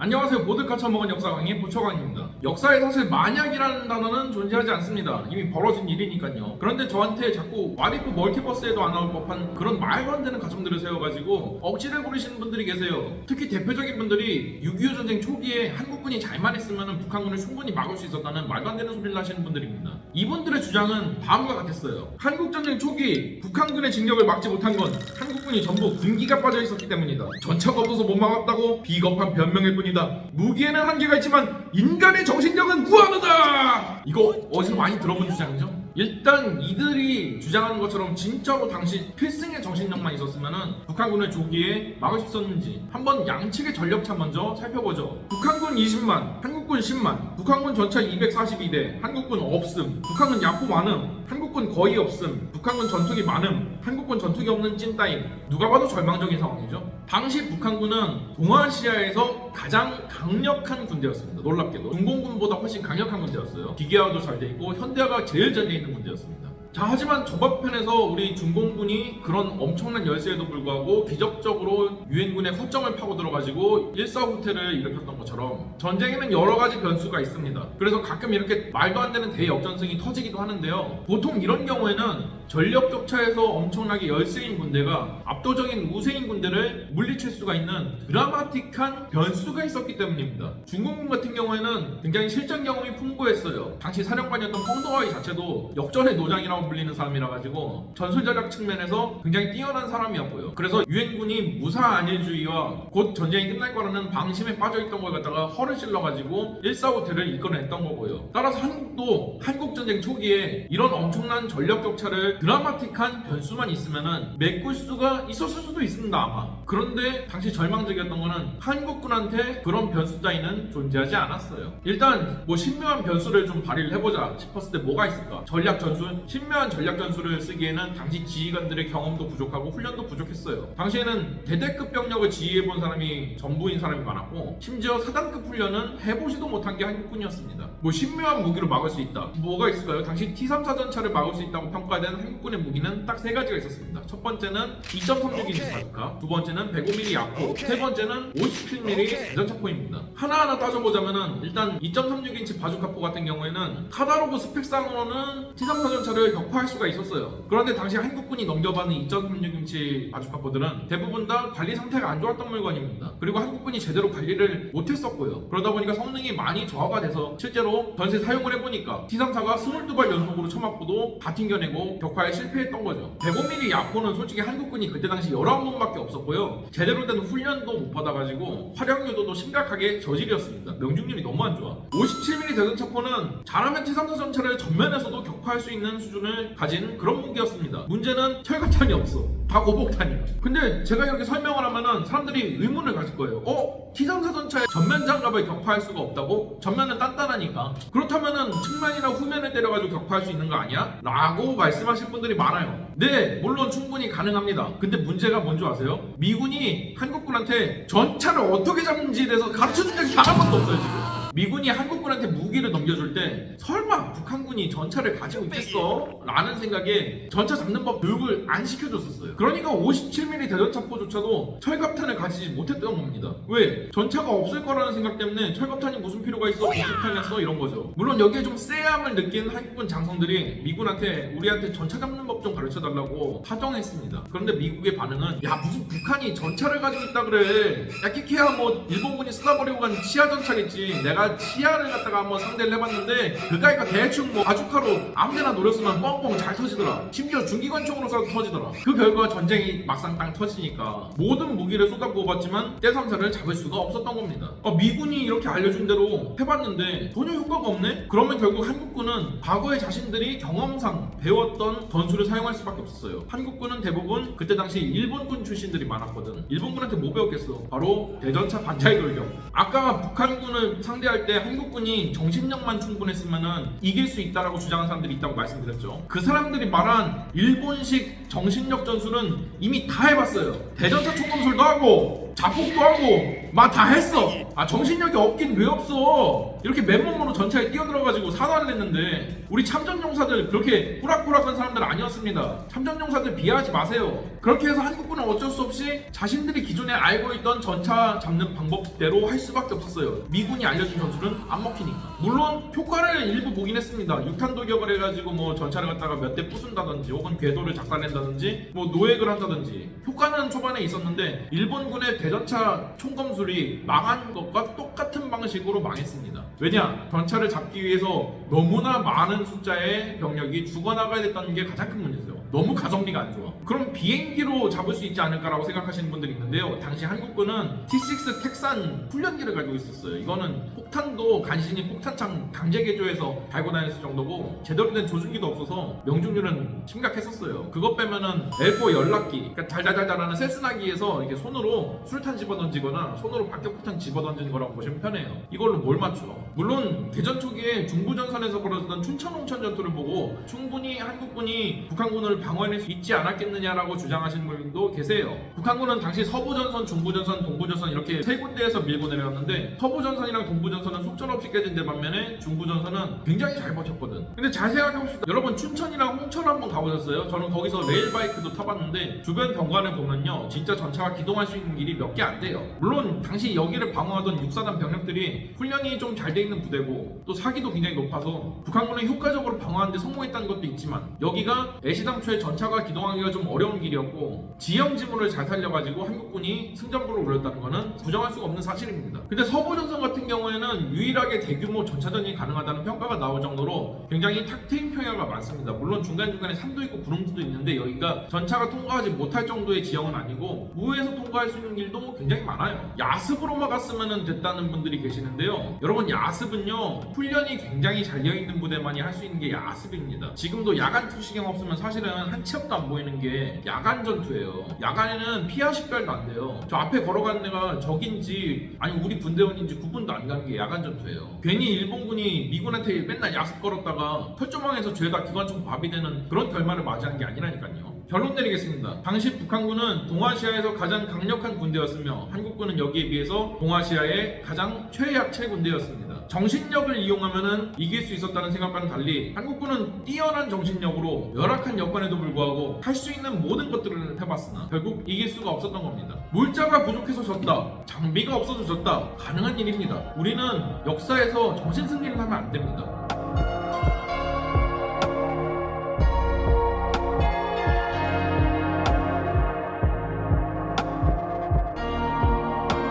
안녕하세요. 보드카 처먹은 역사 강의 보초강입니다. 역사에 사실 만약이라는 단어는 존재하지 않습니다. 이미 벌어진 일이니까요. 그런데 저한테 자꾸 와리프 멀티버스에도 안 나올 법한 그런 말도 안 되는 가정들을 세워가지고 억지를 부리시는 분들이 계세요. 특히 대표적인 분들이 6.25 전쟁 초기에 한국군이 잘만 했으면 북한군을 충분히 막을 수 있었다는 말도 안 되는 소리를 하시는 분들입니다. 이분들의 주장은 다음과 같았어요. 한국전쟁 초기 북한군의 진격을 막지 못한 건 한국군이 전부 군기가 빠져 있었기 때문이다. 전차가 없어서 못 막았다고 비겁한 변명일 뿐 이다. 무기에는 한계가 있지만 인간의 정신력은 무한하다. 이거 어디서 많이 들어본 주장이죠? 일단 이들이 주장하는 것처럼 진짜로 당시 필승의 정신력만 있었으면 북한군을 조기에 막을 수 있었는지 한번 양측의 전력차 먼저 살펴보죠. 북한군 20만, 한국군 10만, 북한군 전차 242대, 한국군 없음, 북한군 야포 많음, 한국군 거의 없음, 북한군 전투기 많음, 한국군 전투기 없는 찐따임. 누가 봐도 절망적인 상황이죠. 당시 북한군은 동아시아에서 가장 강력한 군대였습니다. 놀랍게도 중공군보다 훨씬 강력한 군대였어요. 기계화도 잘 돼 있고 현대화가 제일 잘돼 있는 군대였습니다. 자 하지만 저번편에서 우리 중공군이 그런 엄청난 열세에도 불구하고 기적적으로 유엔군의 허점을 파고 들어가지고 일사후퇴를 일으켰던 것처럼 전쟁에는 여러 가지 변수가 있습니다. 그래서 가끔 이렇게 말도 안 되는 대역전승이 터지기도 하는데요. 보통 이런 경우에는 전력 격차에서 엄청나게 열세인 군대가 압도적인 우세인 군대를 물리칠 수가 있는 드라마틱한 변수가 있었기 때문입니다. 중공군 같은 경우에는 굉장히 실전 경험이 풍부했어요. 당시 사령관이었던 펑도와이 자체도 역전의 노장이라고 불리는 사람이라 가지고 전술 전략 측면에서 굉장히 뛰어난 사람이었고요. 그래서 유엔군이 무사 안일주의와 곧 전쟁이 끝날 거라는 방심에 빠져있던 걸 갖다가 허를 찔러가지고 일사후퇴를 이끌어냈던 거고요. 따라서 한국도 한국전쟁 초기에 이런 엄청난 전력 격차를 드라마틱한 변수만 있으면은 메꿀 수가 있었을 수도 있습니다 아마. 그런데 당시 절망적이었던 거는 한국군한테 그런 변수 따위는 존재하지 않았어요. 일단 뭐 신묘한 변수를 좀 발휘를 해보자 싶었을 때 뭐가 있을까? 전략 전술? 신묘 한 전략 전술을 쓰기에는 당시 지휘관들의 경험도 부족하고 훈련도 부족했어요. 당시에는 대대급 병력을 지휘해본 사람이 전부인 사람이 많았고 심지어 사단급 훈련은 해보지도 못한 게 한국군이었습니다. 뭐 신묘한 무기로 막을 수 있다. 뭐가 있을까요? 당시 T3 사전차를 막을 수 있다고 평가된 한국군의 무기는 딱 세 가지가 있었습니다. 첫 번째는 2.36인치 바주카, 두 번째는 105mm 야포, 세 번째는 57mm 대전차포입니다. 하나하나 따져보자면은 일단 2.36인치 바주카포 같은 경우에는 카다로그 스펙상으로는 T3 사전차를 격파할 수가 있었어요. 그런데 당시 한국군이 넘겨받은 2.36인치 바주카포들은 대부분 다 관리 상태가 안 좋았던 물건입니다. 그리고 한국군이 제대로 관리를 못했었고요. 그러다 보니까 성능이 많이 저하가 돼서 실제로 전세 사용을 해보니까 T3사가 22발 연속으로 쳐맞고도 다 튕겨내고 격파에 실패했던 거죠. 105mm 야포는 솔직히 한국군이 그때 당시 19번밖에 없었고요. 제대로 된 훈련도 못 받아가지고 활용유도도 심각하게 저질이었습니다. 명중률이 너무 안 좋아. 57mm 대전차포는 잘하면 T3사 전차를 전면에서도 격파할 수 있는 수준을 가진 그런 무기였습니다. 문제는 철갑탄이 없어. 다 고복탄이야. 근데 제가 이렇게 설명을 하면은 사람들이 의문을 가질 거예요. 어? T3사 전차의 전면 장갑을 격파할 수가 없다고? 전면은 단단하니까. 그렇다면은 측면이나 후면을 때려가지고 격파할 수 있는 거 아니야? 라고 말씀하실 분들이 많아요. 네, 물론 충분히 가능합니다. 근데 문제가 뭔지 아세요? 미군이 한국군한테 전차를 어떻게 잡는지에 대해서 가르쳐준 적이 단 한 번도 없어요, 지금. 미군이 한국군한테 무기를 넘겨줄 때 설마 북한군이 전차를 가지고 있겠어? 라는 생각에 전차 잡는 법 교육을 안 시켜줬었어요. 그러니까 57mm 대전차포조차도 철갑탄을 가지지 못했던 겁니다. 왜? 전차가 없을 거라는 생각 때문에 철갑탄이 무슨 필요가 있어? 무식탄이었어? 이런 거죠. 물론 여기에 좀 쎄함을 느낀 한국군 장성들이 미군한테 우리한테 전차 잡는 법 좀 가르쳐달라고 파정했습니다. 그런데 미국의 반응은 야 무슨 북한이 전차를 가지고 있다 그래. 야 키키야 뭐 일본군이 쏟아버리고 간 치아 전차겠지. 내가 치아를 갖다가 한번 상대를 해봤는데 그까이가 대충 뭐 바주카로 아무데나 노렸으면 뻥뻥 잘 터지더라. 심지어 중기관총으로 쏴도 터지더라. 그 결과 전쟁이 막상 땅 터지니까 모든 무기를 쏟아부어봤지만 떼삼사를 잡을 수가 없었던 겁니다. 어, 미군이 이렇게 알려준 대로 해봤는데 전혀 효과가 없네? 그러면 결국 한국군은 과거에 자신들이 경험상 배웠던 전술을 사용할 수밖에 없었어요. 한국군은 대부분 그때 당시 일본군 출신들이 많았거든. 일본군한테 뭐 배웠겠어? 바로 대전차 반차이 돌격. 아까 북한군을 상대할 때 한국군이 정신력만 충분했으면은 이길 수 있다라고 주장하는 사람들이 있다고 말씀드렸죠. 그 사람들이 말한 일본식 정신력 전술은 이미 다 해봤어요. 대전차 총검술도 하고 자폭도 하고 막 다 했어. 아 정신력이 없긴 왜 없어? 이렇게 맨몸으로 전차에 뛰어들어가지고 산화를 했는데 우리 참전용사들 그렇게 꾸락꾸락한 사람들 아니었습니다. 참전용사들 비하하지 마세요. 그렇게 해서 한국군은 어쩔 수 없이 자신들이 기존에 알고 있던 전차 잡는 방법대로 할 수밖에 없었어요. 미군이 알려준 전술은 안 먹히니까. 물론 효과를 일부 보긴 했습니다. 육탄 돌격을 해가지고 뭐 전차를 갖다가 몇 대 부순다든지 혹은 궤도를 작살낸다든지 뭐 노획을 한다든지 효과는 초반에 있었는데 일본군의 대전차 총검술이 망한 것과 똑같은 방식으로 망했습니다. 왜냐? 전차를 잡기 위해서 너무나 많은 숫자의 병력이 죽어나가야 됐다는 게 가장 큰 문제죠. 너무 가성비가 안 좋아. 그럼 비행기로 잡을 수 있지 않을까라고 생각하시는 분들이 있는데요. 당시 한국군은 T6 텍산 훈련기를 가지고 있었어요. 이거는 폭탄도 간신히 폭탄창 강제 개조해서 달고 다녔을 정도고 제대로 된 조준기도 없어서 명중률은 심각했었어요. 그것 빼면은 L4 연락기, 그러니까 달달달달하는 세스나기에서 이렇게 손으로 술탄 집어던지거나 손으로 박격폭탄 집어던지는 거라고 보시면 편해요. 이걸로 뭘 맞춰? 물론 대전 초기에 중부전선에서 벌어졌던 춘천 홍천 전투를 보고 충분히 한국군이 북한군을 방어해낼 수 있지 않았겠느냐라고 주장하시는 분도 계세요. 북한군은 당시 서부전선, 중부전선, 동부전선 이렇게 세 군데에서 밀고 내려왔는데 서부전선이랑 동부전선은 속절없이 깨진 데 반면에 중부전선은 굉장히 잘 버텼거든. 근데 잘 생각해봅시다. 여러분 춘천이랑 홍천 한번 가보셨어요? 저는 거기서 레일바이크도 타봤는데 주변 경관을 보면요. 진짜 전차가 기동할 수 있는 길이 몇 개 안 돼요. 물론 당시 여기를 방어하던 육사단 병력들이 훈련이 좀 잘 돼 있는 부대고 또 사기도 굉장히 높아서 북한군을 효과적으로 방어하는데 성공했다는 것도 있지만 여기가 애시당 초에 전차가 기동하기가 좀 어려운 길이었고 지형 지문을 잘 살려가지고 한국군이 승전부를 올렸다는 것은 부정할 수가 없는 사실입니다. 근데 서부전선 같은 경우에는 유일하게 대규모 전차전이 가능하다는 평가가 나올 정도로 굉장히 탁 트인 평야가 많습니다. 물론 중간중간에 산도 있고 구름지도 있는데 여기가 전차가 통과하지 못할 정도의 지형은 아니고 우에서 통과할 수 있는 길도 굉장히 많아요. 야습으로만 갔으면 됐다는 분들이 계시는데요. 여러분 야습은요 훈련이 굉장히 잘 되어 있는 부대만이 할 수 있는 게 야습입니다. 지금도 야간 투시경 없으면 사실은 한치 앞도 안 보이는 게 야간 전투예요. 야간에는 피하 식별도 안 돼요. 저 앞에 걸어가는 애가 적인지 아니 우리 군대원인지 구분도 안 가는 게 야간 전투예요. 괜히 일본군이 미군한테 맨날 야습 걸었다가 철조망에서 죄다 기관총 밥이 되는 그런 결말을 맞이하는 게 아니라니까요. 결론 내리겠습니다. 당시 북한군은 동아시아에서 가장 강력한 군대였으며 한국군은 여기에 비해서 동아시아의 가장 최약체 군대였습니다. 정신력을 이용하면 이길 수 있었다는 생각과는 달리 한국군은 뛰어난 정신력으로 열악한 여건에도 불구하고 할 수 있는 모든 것들을 해봤으나 결국 이길 수가 없었던 겁니다. 물자가 부족해서 졌다. 장비가 없어서 졌다. 가능한 일입니다. 우리는 역사에서 정신승리를 하면 안 됩니다.